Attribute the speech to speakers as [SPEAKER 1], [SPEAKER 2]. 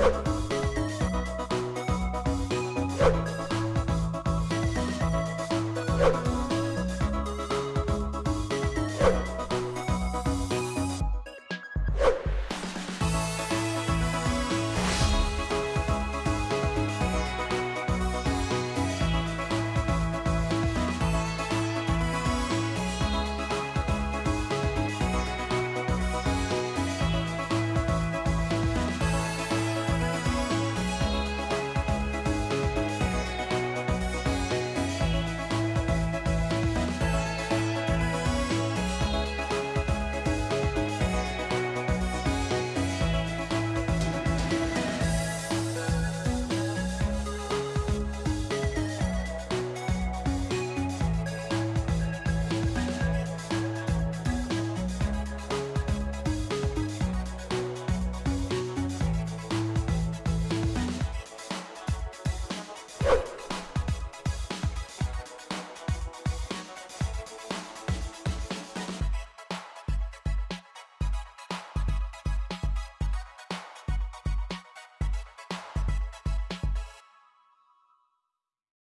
[SPEAKER 1] you